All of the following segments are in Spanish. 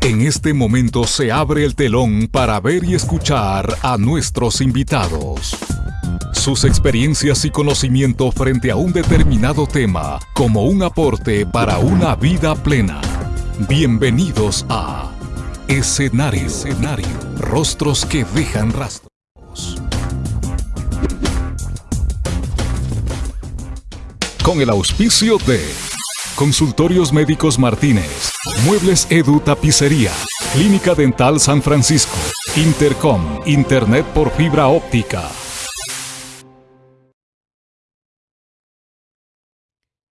En este momento se abre el telón para ver y escuchar a nuestros invitados. Sus experiencias y conocimiento frente a un determinado tema como un aporte para una vida plena. Bienvenidos a Escenario, Escenario. Rostros que dejan rastros. Con el auspicio de Consultorios Médicos Martínez, Muebles Edu Tapicería, Clínica Dental San Francisco, Intercom, Internet por fibra óptica.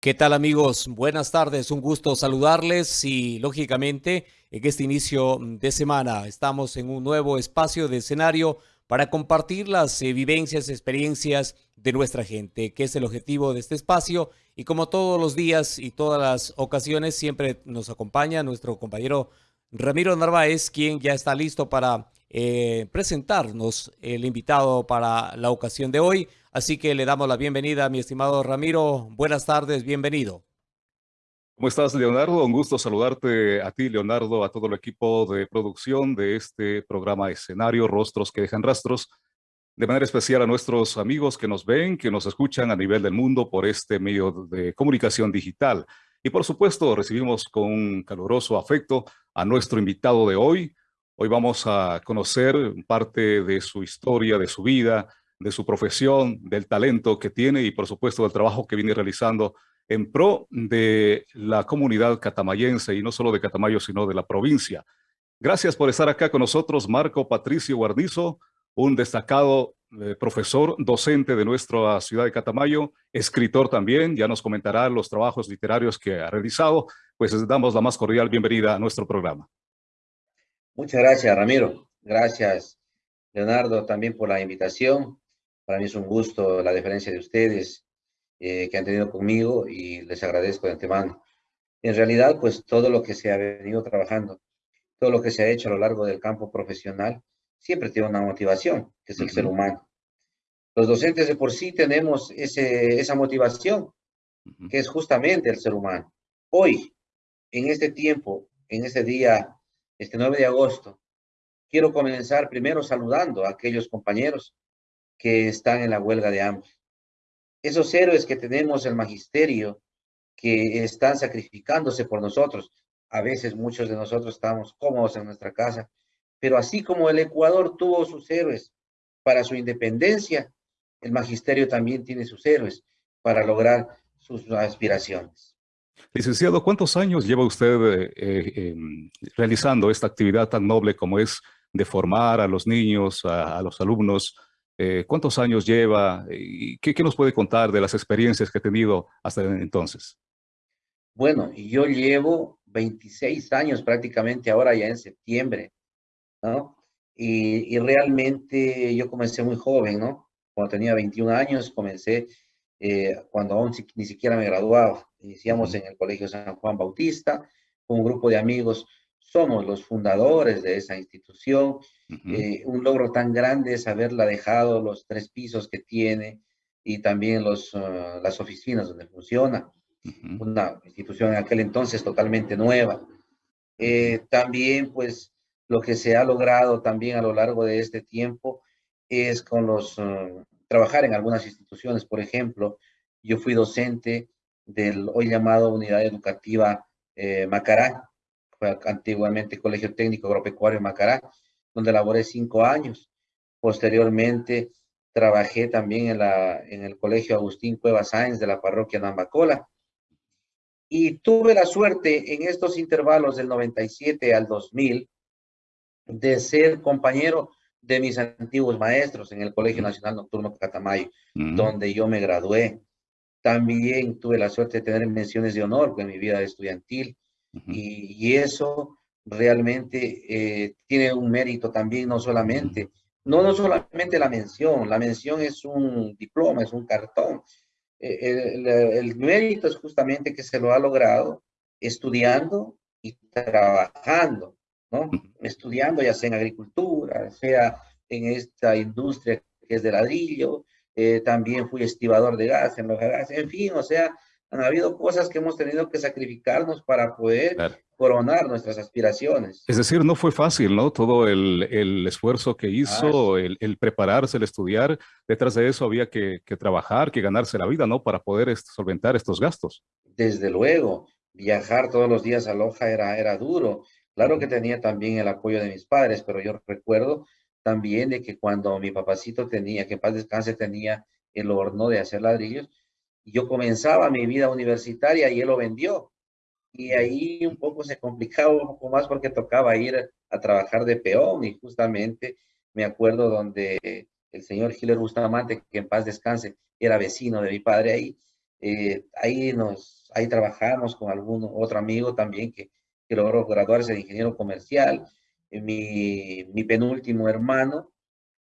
¿Qué tal amigos? Buenas tardes, un gusto saludarles y lógicamente en este inicio de semana estamos en un nuevo espacio de escenario para compartir las eh, vivencias, experiencias de nuestra gente, que es el objetivo de este espacio y como todos los días y todas las ocasiones, siempre nos acompaña nuestro compañero Ramiro Narváez, quien ya está listo para eh, presentarnos el invitado para la ocasión de hoy. Así que le damos la bienvenida a mi estimado Ramiro. Buenas tardes, bienvenido. ¿Cómo estás, Leonardo? Un gusto saludarte a ti, Leonardo, a todo el equipo de producción de este programa escenario, Rostros que dejan rastros de manera especial a nuestros amigos que nos ven, que nos escuchan a nivel del mundo por este medio de comunicación digital. Y por supuesto, recibimos con un caluroso afecto a nuestro invitado de hoy. Hoy vamos a conocer parte de su historia, de su vida, de su profesión, del talento que tiene y por supuesto del trabajo que viene realizando en pro de la comunidad catamayense y no solo de Catamayo, sino de la provincia. Gracias por estar acá con nosotros, Marco Patricio Guarnizo, un destacado eh, profesor docente de nuestra ciudad de Catamayo, escritor también, ya nos comentará los trabajos literarios que ha realizado, pues les damos la más cordial bienvenida a nuestro programa. Muchas gracias, Ramiro. Gracias, Leonardo, también por la invitación. Para mí es un gusto la diferencia de ustedes eh, que han tenido conmigo y les agradezco de antemano. En realidad, pues todo lo que se ha venido trabajando, todo lo que se ha hecho a lo largo del campo profesional, siempre tiene una motivación, que es el ser humano. Los docentes de por sí tenemos ese, esa motivación, que es justamente el ser humano. Hoy, en este tiempo, en este día, este 9 de agosto, quiero comenzar primero saludando a aquellos compañeros que están en la huelga de hambre. Esos héroes que tenemos el magisterio, que están sacrificándose por nosotros. A veces muchos de nosotros estamos cómodos en nuestra casa, pero así como el Ecuador tuvo sus héroes para su independencia, el magisterio también tiene sus héroes para lograr sus aspiraciones. Licenciado, ¿cuántos años lleva usted eh, eh, em, realizando esta actividad tan noble como es de formar a los niños, a, los alumnos? Eh, ¿Cuántos años lleva? ¿Y qué, qué, nos puede contar de las experiencias que ha tenido hasta entonces? Bueno, yo llevo 26 años prácticamente ahora ya en septiembre ¿no? Y, realmente yo comencé muy joven, ¿no? Cuando tenía 21 años, comencé eh, cuando aún ni siquiera me graduaba. Iniciamos en el Colegio San Juan Bautista, con un grupo de amigos. Somos los fundadores de esa institución. Eh, un logro tan grande es haberla dejado, los tres pisos que tiene y también los, ah, las oficinas donde funciona. Una institución en aquel entonces totalmente nueva. Eh, también, pues, lo que se ha logrado también a lo largo de este tiempo es con los, uh, trabajar en algunas instituciones, por ejemplo, yo fui docente del hoy llamado Unidad Educativa eh, Macará, fue antiguamente Colegio Técnico Agropecuario Macará, donde laboré cinco años. Posteriormente trabajé también en, la, en el Colegio Agustín Cueva Sáenz de la parroquia Nambacola. Y tuve la suerte en estos intervalos del 97 al 2000 de ser compañero de mis antiguos maestros en el Colegio Nacional Nocturno Catamayo, donde yo me gradué. También tuve la suerte de tener menciones de honor en mi vida estudiantil y, eso realmente eh, tiene un mérito también, no solamente, no, no solamente la mención, la mención es un diploma, es un cartón. Eh, el, el mérito es justamente que se lo ha logrado estudiando y trabajando ¿no? Estudiando ya sea en agricultura, sea en esta industria que es de ladrillo, eh, también fui estibador de gas en los gas, en fin, o sea, han habido cosas que hemos tenido que sacrificarnos para poder coronar nuestras aspiraciones. Es decir, no fue fácil, ¿no? Todo el, el esfuerzo que hizo, ah, el, el, prepararse, el estudiar, detrás de eso había que, que, trabajar, que ganarse la vida, ¿no? Para poder solventar estos gastos. Desde luego, viajar todos los días a Loja era, era duro. Claro que tenía también el apoyo de mis padres, pero yo recuerdo también de que cuando mi papacito tenía, que en paz descanse, tenía el horno de hacer ladrillos, yo comenzaba mi vida universitaria y él lo vendió. Y ahí un poco se complicaba un poco más porque tocaba ir a trabajar de peón y justamente me acuerdo donde el señor Giler Bustamante, que en paz descanse, era vecino de mi padre ahí, eh, ahí nos, ahí trabajamos con algún otro amigo también que, que logró graduarse de ingeniero comercial, eh, mi, mi penúltimo hermano,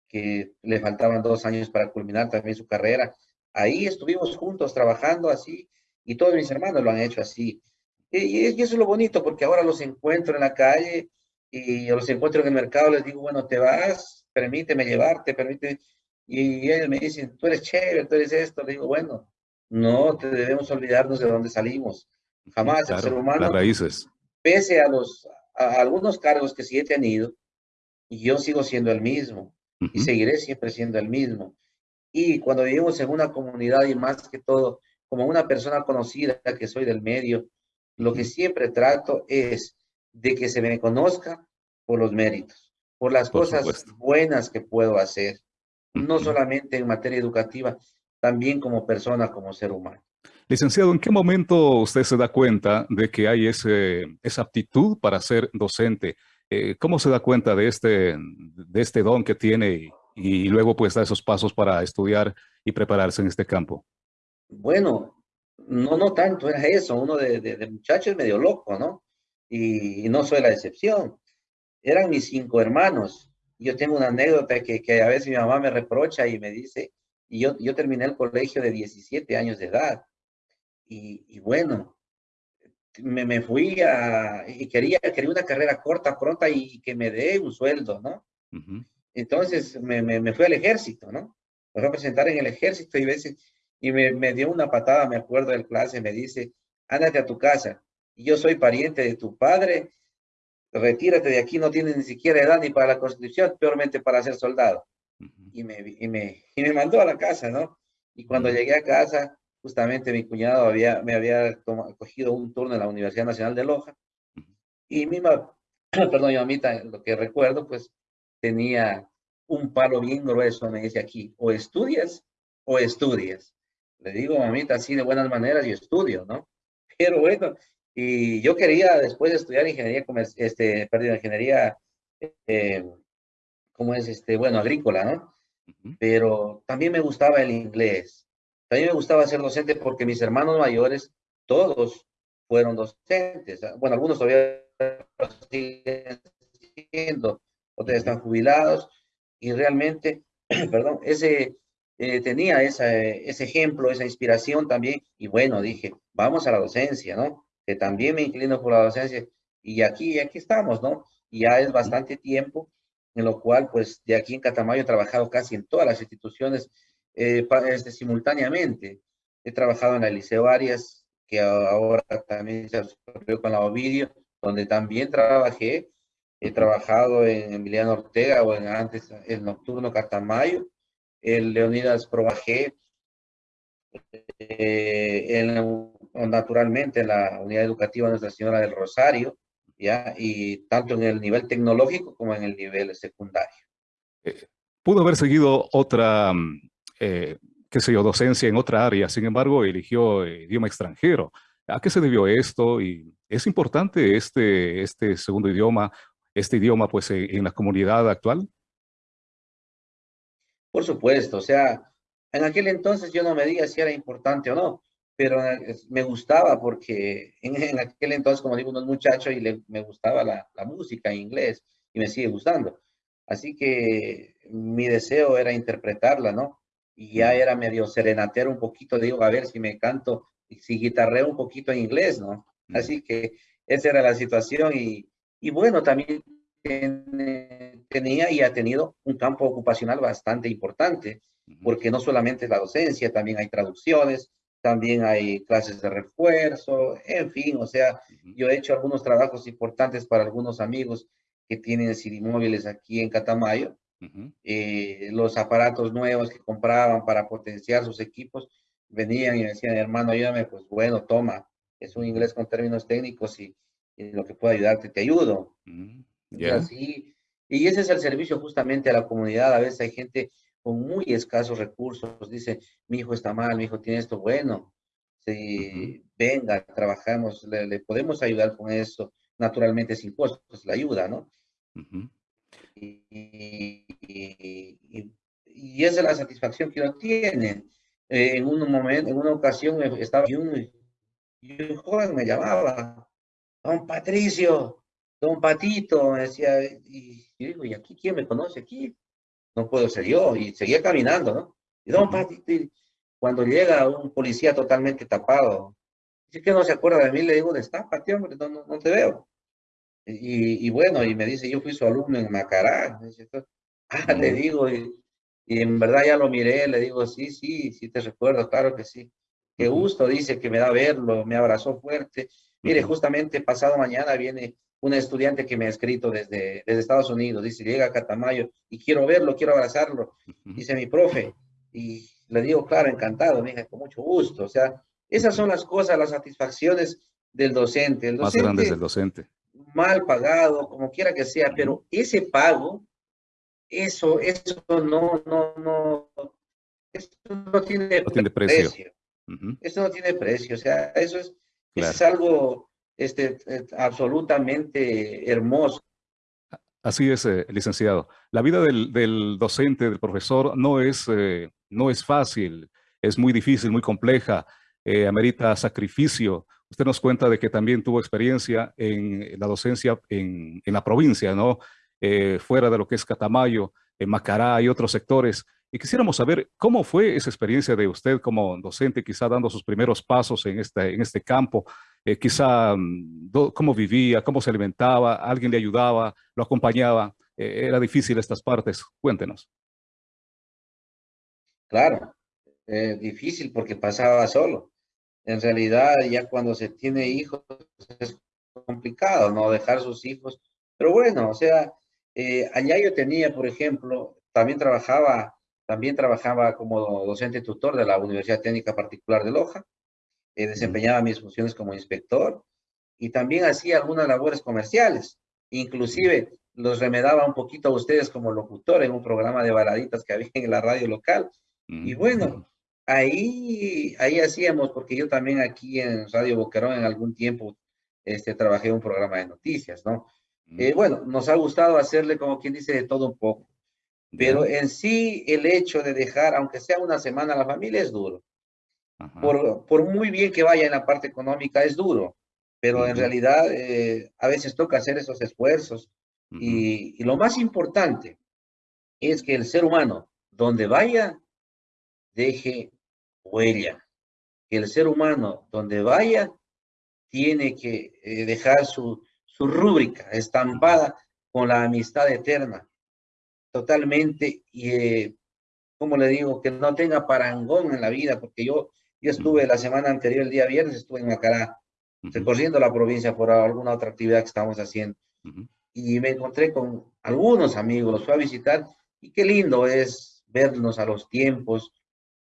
que le faltaban dos años para culminar también su carrera, Ahí estuvimos juntos trabajando así y todos mis hermanos lo han hecho así. Y, eso es lo bonito porque ahora los encuentro en la calle y los encuentro en el mercado, les digo, bueno, te vas, permíteme llevarte, permíteme. Y ellos me dicen, tú eres chévere, tú eres esto. Le digo, bueno, no te debemos olvidarnos de dónde salimos. Jamás el ser humano. Las raíces. Pese a, los, a algunos cargos que sí he tenido, yo sigo siendo el mismo. Y seguiré siempre siendo el mismo. Y cuando vivimos en una comunidad y más que todo, como una persona conocida que soy del medio, lo que siempre trato es de que se me conozca por los méritos, por las cosas buenas que puedo hacer, no solamente en materia educativa, también como persona, como ser humano. Licenciado, ¿en qué momento usted se da cuenta de que hay ese, esa aptitud para ser docente? Eh, ¿Cómo se da cuenta de este, de este don que tiene y luego pues da esos pasos para estudiar y prepararse en este campo? Bueno, no, no tanto era eso, uno de, de, muchacho es medio loco, ¿no? Y, no soy la excepción. Eran mis cinco hermanos. Yo tengo una anécdota que, que a veces mi mamá me reprocha y me dice, y yo, yo terminé el colegio de 17 años de edad. Y, y bueno, me, me, fui a, y quería, quería una carrera corta, pronta y que me dé un sueldo, ¿no? Entonces me, me, fui al ejército, ¿no? Me fui a presentar en el ejército y, veces, y me, me dio una patada, me acuerdo del clase, me dice, ándate a tu casa. Yo soy pariente de tu padre, retírate de aquí, no tienes ni siquiera edad ni para la constitución, peormente para ser soldado. y, me, y, me, y me mandó a la casa, ¿no? Y cuando llegué a casa, justamente mi cuñado había, me había cogido un turno en la Universidad Nacional de Loja. Y mi perdón, mi mamita, lo que recuerdo, pues tenía un palo bien grueso, me dice aquí, o estudias o estudias. Le digo, mamita, así de buenas maneras, yo estudio, ¿no? Pero bueno, y yo quería después de estudiar ingeniería, este, perdón, ingeniería, eh, ¿cómo es? Este, bueno, agrícola, ¿no? Pero también me gustaba el inglés. También me gustaba ser docente porque mis hermanos mayores, todos fueron docentes. Bueno, algunos todavía siguen siendo, otros están jubilados y realmente, perdón, ese, eh, tenía esa, ese ejemplo, esa inspiración también y bueno, dije, vamos a la docencia, ¿no? Que también me inclino por la docencia y aquí, aquí estamos, ¿no? Y ya es bastante tiempo en lo cual, pues, de aquí en Catamayo he trabajado casi en todas las instituciones eh, este, simultáneamente. He trabajado en la Liceo Arias, que ahora también se asociado con la Ovidio, donde también trabajé He trabajado en Emiliano Ortega o en antes el Nocturno Catamayo, el Leonidas Probajé, eh, naturalmente en la unidad educativa Nuestra Señora del Rosario, ¿ya? y tanto en el nivel tecnológico como en el nivel secundario. Eh, pudo haber seguido otra, eh, qué sé yo, docencia en otra área, sin embargo, eligió idioma extranjero. ¿A qué se debió esto? Y es importante este, este segundo idioma este idioma pues en la comunidad actual? Por supuesto, o sea, en aquel entonces yo no me diga si era importante o no, pero me gustaba porque en, aquel entonces, como digo, un muchacho y le, me gustaba la, la, música en inglés y me sigue gustando. Así que mi deseo era interpretarla, ¿no? Y ya era medio serenatero un poquito, digo, a ver si me canto, si guitarreo un poquito en inglés, ¿no? Así que esa era la situación y, y bueno, también tenía y ha tenido un campo ocupacional bastante importante, porque no solamente es la docencia, también hay traducciones, también hay clases de refuerzo, en fin, o sea, yo he hecho algunos trabajos importantes para algunos amigos que tienen móviles aquí en Catamayo, eh, los aparatos nuevos que compraban para potenciar sus equipos, venían y me decían, hermano, ayúdame, pues bueno, toma, es un inglés con términos técnicos y, lo que puedo ayudarte, te ayudo. Y así, y ese es el servicio justamente a la comunidad. A veces hay gente con muy escasos recursos, dice, mi hijo está mal, mi hijo tiene esto, bueno, si venga, trabajamos, le, podemos ayudar con eso, naturalmente sin costos, la ayuda, ¿no? y, y, esa es la satisfacción que uno tiene. Eh, en un momento, en una ocasión estaba y un, y un joven me llamaba, don Patricio, don Patito, me decía, y yo digo, ¿y aquí quién me conoce aquí? No puedo ser yo, y seguía caminando, ¿no? Y don Patito, cuando llega un policía totalmente tapado, dice que no se acuerda de mí, le digo, destápate, hombre, no, no, no te veo. Y, y, bueno, y me dice, yo fui su alumno en Macará. ah, le digo, y, y, en verdad ya lo miré, le digo, sí, sí, sí te recuerdo, claro que sí. Qué gusto, dice que me da verlo, me abrazó fuerte. Mire, justamente pasado mañana viene un estudiante que me ha escrito desde, desde Estados Unidos, dice, llega a Catamayo y quiero verlo, quiero abrazarlo. Dice mi profe, y le digo, claro, encantado, me con mucho gusto. O sea, esas son las cosas, las satisfacciones del docente. El docente Más grandes del docente. Mal pagado, como quiera que sea, pero ese pago, eso, eso no, no, no, eso no tiene, precio. Eso no tiene precio, o sea, eso es, es algo este, eh, absolutamente hermoso. Así es, eh, licenciado. La vida del, docente, del profesor, no es, eh, no es fácil, es muy difícil, muy compleja, amerita sacrificio. Usted nos cuenta de que también tuvo experiencia en la docencia en, en la provincia, ¿no? fuera de lo que es Catamayo, en Macará y otros sectores. Y quisiéramos saber cómo fue esa experiencia de usted como docente, quizá dando sus primeros pasos en este, en este campo, eh, quizá mm, cómo vivía, cómo se alimentaba, alguien le ayudaba, lo acompañaba. Eh, era difícil estas partes. Cuéntenos. Claro, eh, difícil porque pasaba solo. En realidad, ya cuando se tiene hijos es complicado, ¿no? Dejar sus hijos. Pero bueno, o sea, allá yo tenía, por ejemplo, también trabajaba también trabajaba como docente tutor de la Universidad Técnica Particular de Loja, eh, desempeñaba mis funciones como inspector y también hacía algunas labores comerciales. Inclusive los remedaba un poquito a ustedes como locutor en un programa de baladitas que había en la radio local. Y bueno, ahí, ahí hacíamos, porque yo también aquí en Radio Boquerón en algún tiempo este, trabajé un programa de noticias, ¿no? Eh, bueno, nos ha gustado hacerle como quien dice de todo un poco. Pero en sí, el hecho de dejar, aunque sea una semana a la familia, es duro. Por, por, muy bien que vaya en la parte económica, es duro. Pero en realidad, eh, a veces toca hacer esos esfuerzos. y, y, lo más importante es que el ser humano, donde vaya, deje huella. Que el ser humano, donde vaya, tiene que eh, dejar su, su rúbrica estampada con la amistad eterna totalmente, y eh, como le digo, que no tenga parangón en la vida, porque yo, yo estuve la semana anterior, el día viernes, estuve en Macará, recorriendo la provincia por alguna otra actividad que estábamos haciendo. Y me encontré con algunos amigos, los fui a visitar, y qué lindo es vernos a los tiempos.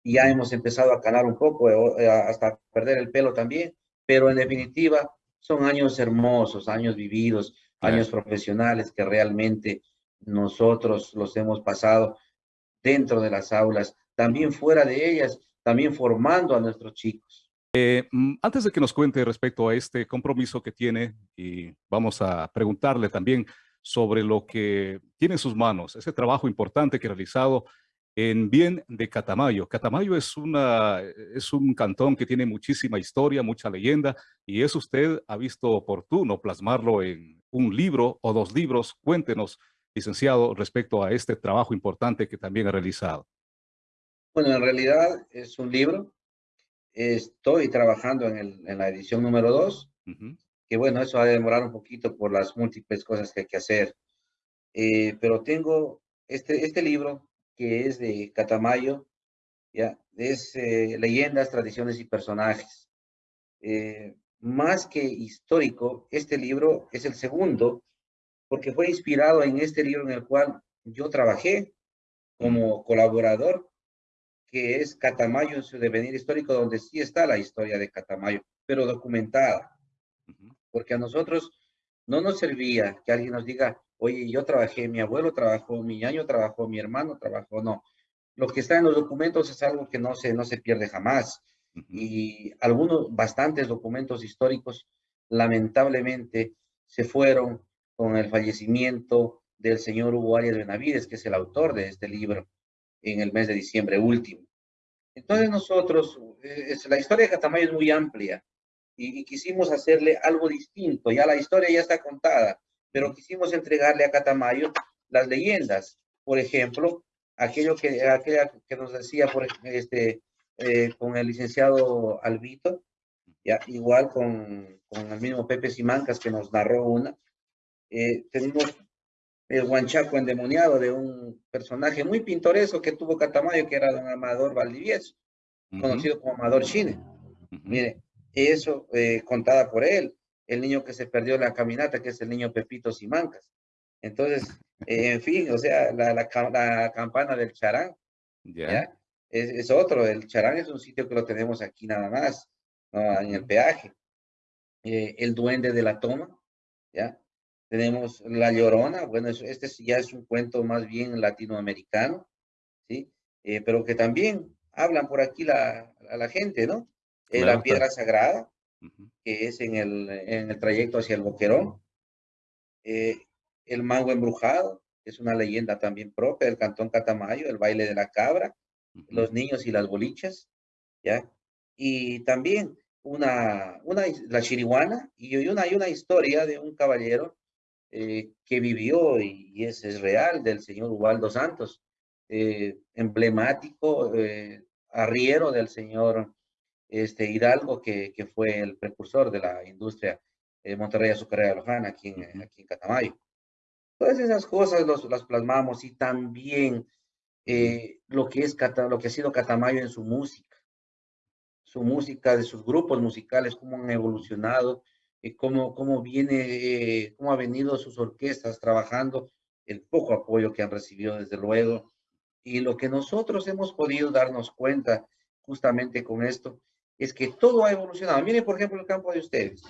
Y ya hemos empezado a calar un poco, eh, hasta perder el pelo también, pero en definitiva son años hermosos, años vividos, años profesionales que realmente nosotros los hemos pasado dentro de las aulas, también fuera de ellas, también formando a nuestros chicos. Eh, mm, antes de que nos cuente respecto a este compromiso que tiene, y vamos a preguntarle también sobre lo que tiene en sus manos, ese trabajo importante que ha realizado en bien de Catamayo. Catamayo es, una, es un cantón que tiene muchísima historia, mucha leyenda, y eso usted ha visto oportuno plasmarlo en un libro o dos libros. Cuéntenos licenciado, respecto a este trabajo importante que también ha realizado? Bueno, en realidad es un libro. Estoy trabajando en, el, en la edición número dos, que bueno, eso va a demorar un poquito por las múltiples cosas que hay que hacer. Eh, pero tengo este, este libro que es de Catamayo, ya, es eh, leyendas, tradiciones y personajes. Eh, más que histórico, este libro es el segundo, porque fue inspirado en este libro en el cual yo trabajé como colaborador, que es Catamayo en su devenir histórico, donde sí está la historia de Catamayo, pero documentada. Porque a nosotros no nos servía que alguien nos diga, oye, yo trabajé, mi abuelo trabajó, mi año trabajó, mi hermano trabajó, no. Lo que está en los documentos es algo que no se, no se pierde jamás. Y algunos, bastantes documentos históricos, lamentablemente, se fueron con el fallecimiento del señor Hugo Arias Benavides, que es el autor de este libro, en el mes de diciembre último. Entonces nosotros, eh, la historia de Catamayo es muy amplia y, quisimos hacerle algo distinto. Ya la historia ya está contada, pero quisimos entregarle a Catamayo las leyendas. Por ejemplo, aquello que, que nos decía por, este, eh, con el licenciado Albito, ya, igual con, el mismo Pepe Simancas que nos narró una. Eh, tenemos el guanchaco endemoniado de un personaje muy pintoresco que tuvo Catamayo, que era don Amador Valdivieso, conocido como Amador Chine. Mire, eso eh, contada por él, el niño que se perdió en la caminata, que es el niño Pepito Simancas. Entonces, en fin, o sea, la, la, campana del charán, ¿ya? Es, otro, el charán es un sitio que lo tenemos aquí nada más, en el peaje. Eh, el duende de la toma, ¿ya? Tenemos La Llorona, bueno, este ya es un cuento más bien latinoamericano, ¿sí? Eh, pero que también hablan por aquí la, a la gente, ¿no? Eh, la Piedra Sagrada, que es en el, en el trayecto hacia el Boquerón. Eh, el Mango Embrujado, que es una leyenda también propia del Cantón Catamayo, el baile de la cabra, los niños y las bolichas, ¿ya? Y también una, una la chiriguana y una, hay una historia de un caballero eh, que vivió y, ese es, real del señor Ubaldo Santos, eh, emblemático, eh, arriero del señor este, Hidalgo, que, que, fue el precursor de la industria Monterrey Azucarera de Lojana, aquí en, aquí en Catamayo. Todas esas cosas las plasmamos y también lo, que es, lo que ha sido Catamayo en su música, su música, de sus grupos musicales, cómo han evolucionado, eh, cómo, cómo, viene, eh, cómo ha venido sus orquestas trabajando, el poco apoyo que han recibido desde luego, y lo que nosotros hemos podido darnos cuenta justamente con esto, es que todo ha evolucionado. Miren, por ejemplo, el campo de ustedes.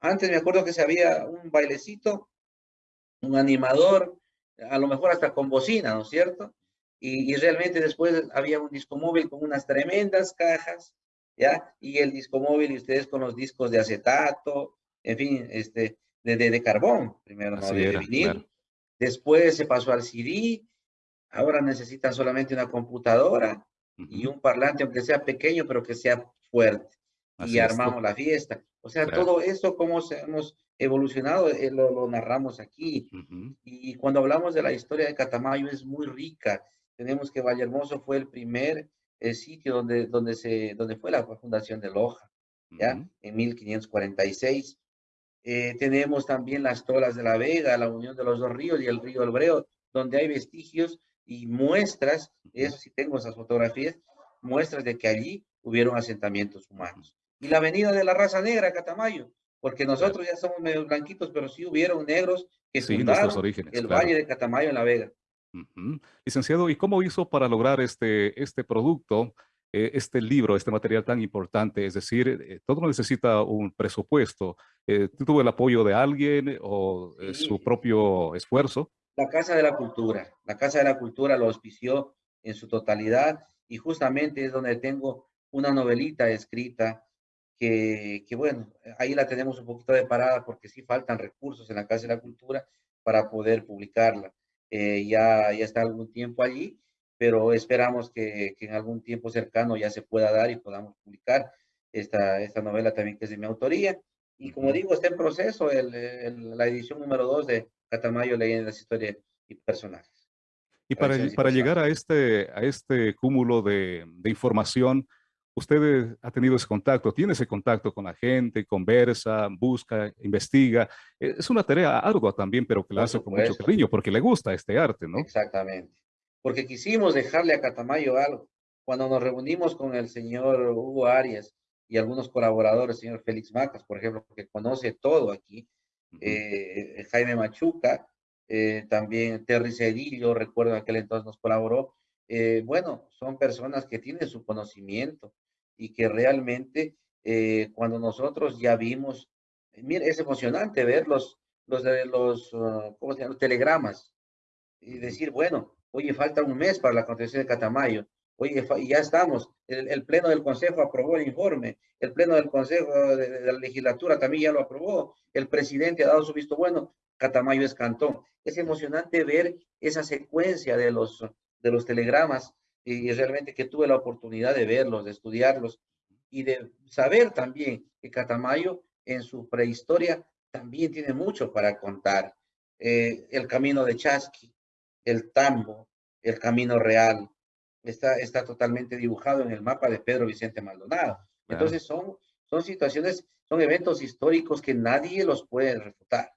Antes me acuerdo que se había un bailecito, un animador, a lo mejor hasta con bocina, ¿no es cierto? Y, y, realmente después había un disco móvil con unas tremendas cajas, ¿ya? Y el disco móvil y ustedes con los discos de acetato, en fin, este, de, de, carbón, primero, ¿no? de, vinil. Después se pasó al CD, ahora necesitan solamente una computadora y un parlante, aunque sea pequeño, pero que sea fuerte. y armamos la fiesta. O sea, todo eso, cómo hemos evolucionado, eh, lo, narramos aquí. Y cuando hablamos de la historia de Catamayo, es muy rica. Tenemos que Vallehermoso fue el primer el sitio donde, donde, se, donde fue la fundación de Loja, ¿ya? En 1546. Eh, tenemos también las tolas de la Vega, la unión de los dos ríos y el río Albreo, donde hay vestigios y muestras, eso sí tengo esas fotografías, muestras de que allí hubieron asentamientos humanos. Y la avenida de la raza negra, Catamayo, porque nosotros ya somos medio blanquitos, pero sí hubieron negros que sí, fundaron orígenes, el Valle de Catamayo en la Vega. Licenciado, ¿y cómo hizo para lograr este, este producto eh, este libro, este material tan importante? Es decir, eh, todo necesita un presupuesto. Eh, ¿Tuvo el apoyo de alguien o su propio esfuerzo? La Casa de la Cultura. La Casa de la Cultura lo auspició en su totalidad y justamente es donde tengo una novelita escrita que, que, bueno, ahí la tenemos un poquito de parada porque sí faltan recursos en la Casa de la Cultura para poder publicarla. ya, ya está algún tiempo allí pero esperamos que, en algún tiempo cercano ya se pueda dar y podamos publicar esta, esta novela también que es de mi autoría. Y como digo, está en proceso el, la edición número 2 de Catamayo, Leyendas, Historias y Personajes. Y para, para llegar a este, a este cúmulo de, de, información, usted ha tenido ese contacto, tiene ese contacto con la gente, conversa, busca, investiga. Es una tarea ardua también, pero que la hace con mucho cariño porque le gusta este arte, ¿no? Exactamente porque quisimos dejarle a Catamayo algo. cuando nos reunimos con el señor Hugo Arias y algunos colaboradores, el señor Félix Macas, por ejemplo, que conoce todo aquí, eh, Jaime Machuca, eh, también Terry Cedillo, recuerdo aquel entonces nos colaboró. Eh, bueno, son personas que tienen su conocimiento y que realmente cuando nosotros ya vimos, mire, es emocionante ver los, los, los, uh, ¿cómo se llama? telegramas y decir, bueno, oye, falta un mes para la constitución de Catamayo Oye, ya estamos. El, Pleno del Consejo aprobó el informe. El Pleno del Consejo de, la Legislatura también ya lo aprobó. El presidente ha dado su visto bueno. Catamayo es cantón. Es emocionante ver esa secuencia de los, de los telegramas y, realmente que tuve la oportunidad de verlos, de estudiarlos y de saber también que Catamayo en su prehistoria también tiene mucho para contar. Eh, el camino de Chasqui, el Tambo, el camino real, está, está totalmente dibujado en el mapa de Pedro Vicente Maldonado. Entonces son, son situaciones, son eventos históricos que nadie los puede refutar.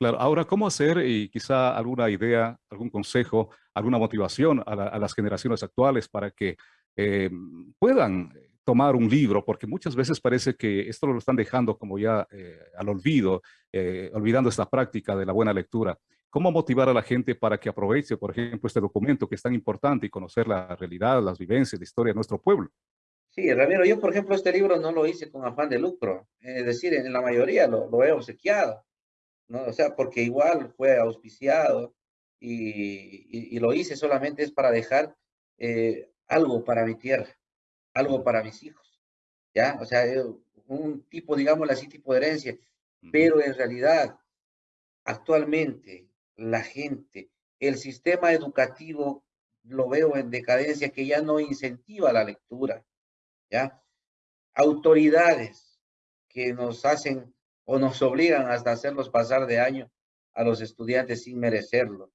Claro, ahora, ¿cómo hacer y quizá alguna idea, algún consejo, alguna motivación a, las generaciones actuales para que eh, puedan tomar un libro? Porque muchas veces parece que esto lo están dejando como ya eh, al olvido, eh, olvidando esta práctica de la buena lectura. ¿Cómo motivar a la gente para que aproveche, por ejemplo, este documento que es tan importante y conocer la realidad, las vivencias, la historia de nuestro pueblo? Sí, Ramiro, yo, por ejemplo, este libro no lo hice con afán de lucro. Es decir, en la mayoría lo, lo he obsequiado, ¿no? O sea, porque igual fue auspiciado y, y, lo hice solamente es para dejar eh, algo para mi tierra, algo para mis hijos, ¿ya? O sea, eh, un tipo, digamos así, tipo de herencia. Pero en realidad, actualmente, la gente. El sistema educativo lo veo en decadencia que ya no incentiva la lectura, ¿ya? Autoridades que nos hacen o nos obligan hasta hacerlos pasar de año a los estudiantes sin merecerlo.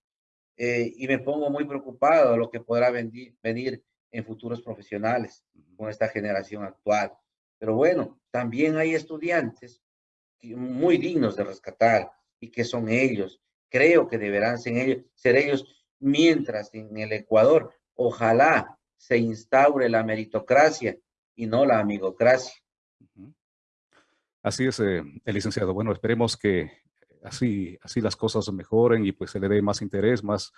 Eh, y me pongo muy preocupado de lo que podrá venir, venir en futuros profesionales con esta generación actual. Pero bueno, también hay estudiantes muy dignos de rescatar y que son ellos creo que deberán ser ellos, ser ellos, mientras en el Ecuador ojalá se instaure la meritocracia y no la amigocracia. Así es, eh, el licenciado. Bueno, esperemos que así, así las cosas mejoren y pues se le dé más interés, más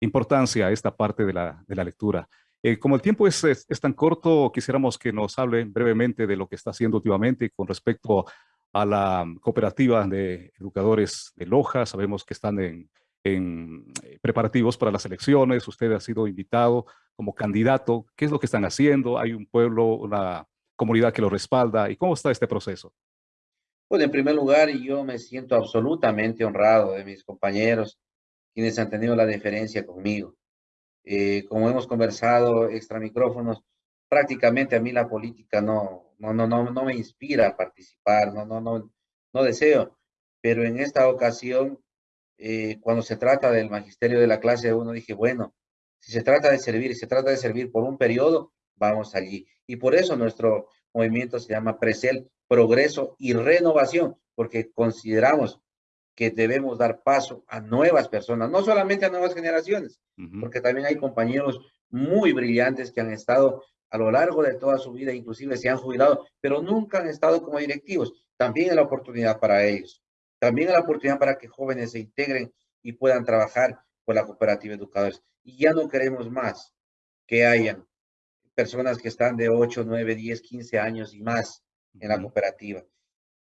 importancia a esta parte de la, de la lectura. Eh, como el tiempo es, es, tan corto, quisiéramos que nos hable brevemente de lo que está haciendo últimamente con respecto a la cooperativa de educadores de Loja. Sabemos que están en, eh, preparativos para las elecciones. Usted ha sido invitado como candidato. ¿Qué es lo que están haciendo? ¿Hay un pueblo, una comunidad que lo respalda? ¿Y cómo está este proceso? Bueno, en primer lugar, yo me siento absolutamente honrado de mis compañeros, quienes han tenido la deferencia conmigo. Eh, como hemos conversado extra micrófonos, prácticamente a mí la política no, no, no, no, no me inspira a participar, no, no, no, no deseo. Pero en esta ocasión, eh, cuando se trata del magisterio de la clase uno, dije, bueno, si se trata de servir, y se trata de servir por un periodo, vamos allí. Y por eso nuestro movimiento se llama Presel, Progreso y Renovación, porque consideramos que debemos dar paso a nuevas personas, no solamente a nuevas generaciones, porque también hay compañeros muy brillantes que han estado a lo largo de toda su vida, inclusive se han jubilado, pero nunca han estado como directivos. También es la oportunidad para ellos. También es la oportunidad para que jóvenes se integren y puedan trabajar con la cooperativa educadores. Y ya no queremos más que hayan personas que están de 8, 9, 10, 15 años y más en la cooperativa.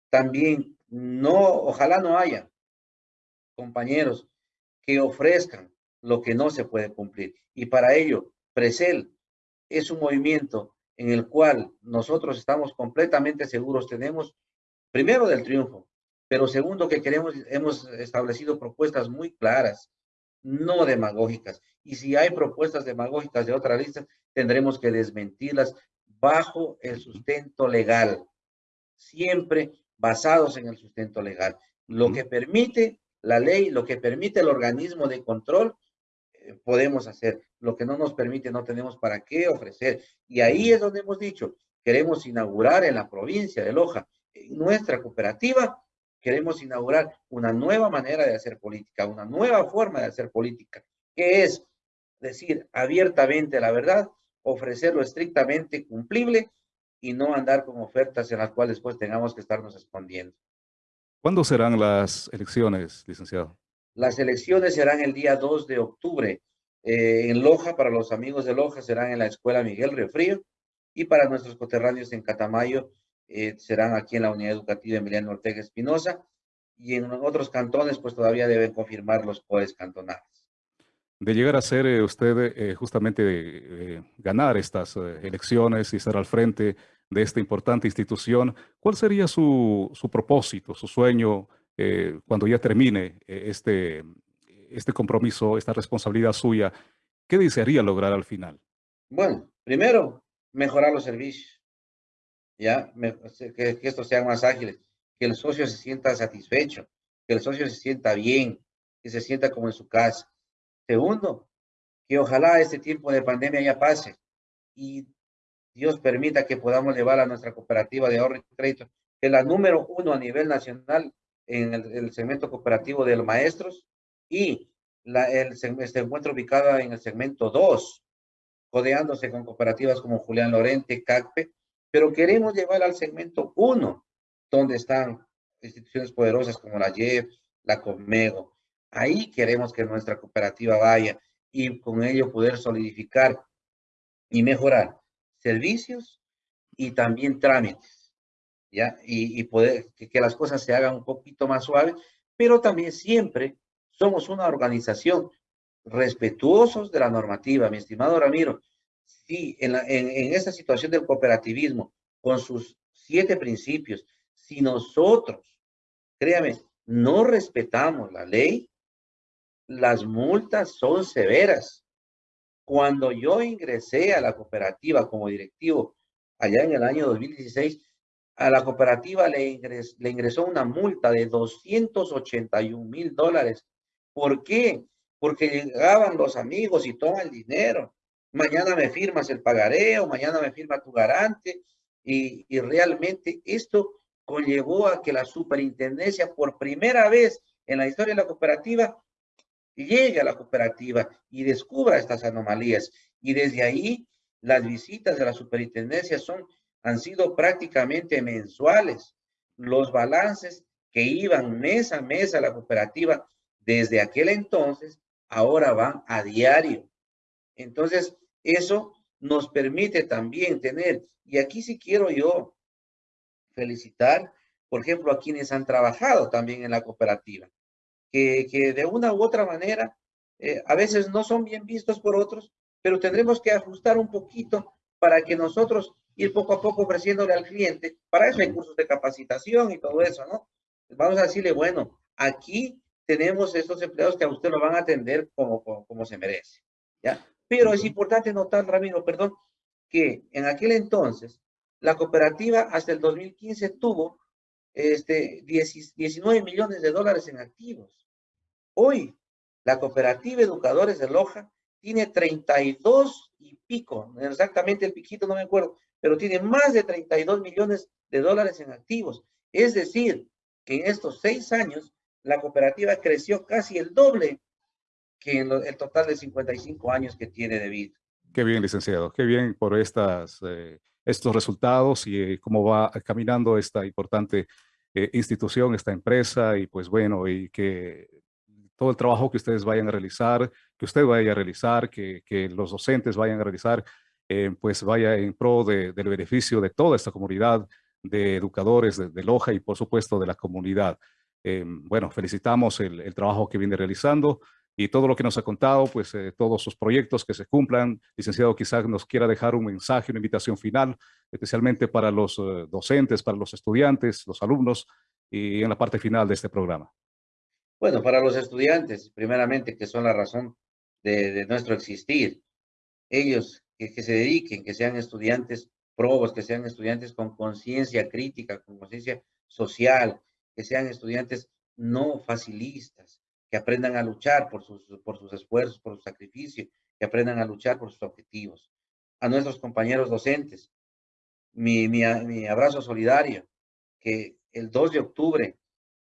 También no, ojalá no haya compañeros que ofrezcan lo que no se puede cumplir. Y para ello, Presel es un movimiento en el cual nosotros estamos completamente seguros, tenemos primero del triunfo, pero segundo que queremos, hemos establecido propuestas muy claras, no demagógicas. Y si hay propuestas demagógicas de otra lista, tendremos que desmentirlas bajo el sustento legal, siempre basados en el sustento legal. Lo que permite la ley, lo que permite el organismo de control, podemos hacer. Lo que no nos permite, no tenemos para qué ofrecer. Y ahí es donde hemos dicho, queremos inaugurar en la provincia de Loja, nuestra cooperativa, queremos inaugurar una nueva manera de hacer política, una nueva forma de hacer política, que es decir abiertamente la verdad, ofrecerlo estrictamente cumplible y no andar con ofertas en las cuales después tengamos que estarnos escondiendo. ¿Cuándo serán las elecciones, licenciado? Las elecciones serán el día 2 de octubre. Eh, en Loja, para los amigos de Loja, serán en la Escuela Miguel Refrío y para nuestros coterráneos en Catamayo eh, serán aquí en la Unidad Educativa Emiliano Ortega Espinosa y en otros cantones pues todavía deben confirmar los poderes cantonales. De llegar a ser eh, usted justamente ganar estas elecciones y estar al frente de esta importante institución, ¿cuál sería su, su propósito, su sueño cuando ya termine este, este compromiso, esta responsabilidad suya? ¿Qué desearía lograr al final? Bueno, primero, mejorar los servicios, ya, que, estos sean más ágiles, que el socio se sienta satisfecho, que el socio se sienta bien, que se sienta como en su casa. Segundo, que ojalá este tiempo de pandemia ya pase y Dios permita que podamos llevar a nuestra cooperativa de ahorro y crédito, que es la número uno a nivel nacional en el, segmento cooperativo de los maestros y la, el, se encuentra ubicada en el segmento 2 codeándose con cooperativas como Julián Lorente, CACPE, pero queremos llevar al segmento 1, donde están instituciones poderosas como la JEP, la Comego. Ahí queremos que nuestra cooperativa vaya y con ello poder solidificar y mejorar servicios y también trámites, ¿ya? Y, poder que, las cosas se hagan un poquito más suaves, pero también siempre somos una organización respetuosos de la normativa, mi estimado Ramiro. Si en, en, esta situación del cooperativismo, con sus siete principios, si nosotros, créame, no respetamos la ley, las multas son severas. Cuando yo ingresé a la cooperativa como directivo allá en el año 2016, a la cooperativa le, ingresó una multa de 281 mil dólares. ¿Por qué? porque llegaban los amigos y toman dinero. Mañana me firmas el pagareo, mañana me firma tu garante. Y, y realmente esto conllevó a que la superintendencia por primera vez en la historia de la cooperativa llegue a la cooperativa y descubra estas anomalías. Y desde ahí las visitas de la superintendencia son, han sido prácticamente mensuales. Los balances que iban mes a mes a la cooperativa desde aquel entonces ahora van a diario. Entonces, eso nos permite también tener, y aquí sí quiero yo felicitar, por ejemplo, a quienes han trabajado también en la cooperativa, que, que de una u otra manera, eh, a veces no son bien vistos por otros, pero tendremos que ajustar un poquito para que nosotros ir poco a poco ofreciéndole al cliente, para eso hay cursos de capacitación y todo eso, ¿no? Vamos a decirle, bueno, aquí tenemos estos empleados que a usted lo van a atender como, como, se merece. ¿ya? Pero es importante notar, Ramiro, perdón, que en aquel entonces la cooperativa hasta el 2015 tuvo este, 19 millones de dólares en activos. Hoy, la cooperativa Educadores de Loja tiene 32 y pico, exactamente el piquito no me acuerdo, pero tiene más de 32 millones de dólares en activos. Es decir, que en estos seis años la cooperativa creció casi el doble que en el total de 55 años que tiene de vida. Qué bien, licenciado. Qué bien por estas, eh, estos resultados y eh, cómo va caminando esta importante eh, institución, esta empresa y pues bueno, y que todo el trabajo que ustedes vayan a realizar, que usted vaya a realizar, que, que los docentes vayan a realizar, pues vaya en pro del beneficio de toda esta comunidad de educadores de, de Loja y por supuesto de la comunidad. Eh, bueno, felicitamos el, trabajo que viene realizando y todo lo que nos ha contado, pues eh, todos sus proyectos que se cumplan. Licenciado, quizás nos quiera dejar un mensaje, una invitación final, especialmente para los eh, docentes, para los estudiantes, los alumnos y en la parte final de este programa. Bueno, para los estudiantes, primeramente, que son la razón de, nuestro existir. Ellos que, se dediquen, que sean estudiantes probos, que sean estudiantes con conciencia crítica, con conciencia social, que sean estudiantes no facilistas, que aprendan a luchar por sus, por sus esfuerzos, por su sacrificio, que aprendan a luchar por sus objetivos. A nuestros compañeros docentes, mi, mi abrazo solidario, que el 2 de octubre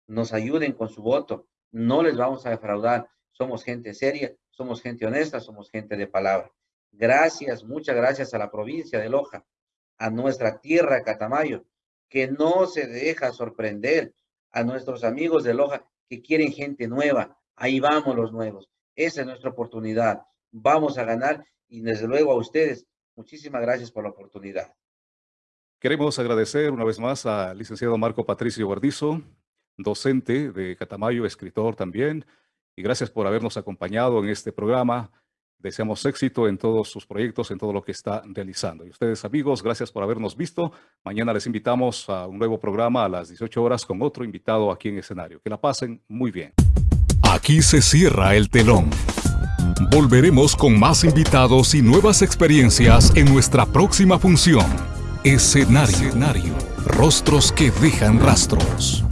nos ayuden con su voto, no les vamos a defraudar, somos gente seria, somos gente honesta, somos gente de palabra. Gracias, muchas gracias a la provincia de Loja, a nuestra tierra Catamayo, que no se deja sorprender, a nuestros amigos de Loja que quieren gente nueva. Ahí vamos los nuevos. Esa es nuestra oportunidad. Vamos a ganar y desde luego a ustedes, muchísimas gracias por la oportunidad. Queremos agradecer una vez más al licenciado Marco Patricio Guardizo, docente de Catamayo, escritor también, y gracias por habernos acompañado en este programa. Deseamos éxito en todos sus proyectos, en todo lo que está realizando. Y ustedes, amigos, gracias por habernos visto. Mañana les invitamos a un nuevo programa a las 18 horas con otro invitado aquí en escenario. Que la pasen muy bien. Aquí se cierra el telón. Volveremos con más invitados y nuevas experiencias en nuestra próxima función. Escenario. Escenario. Rostros que dejan rastros.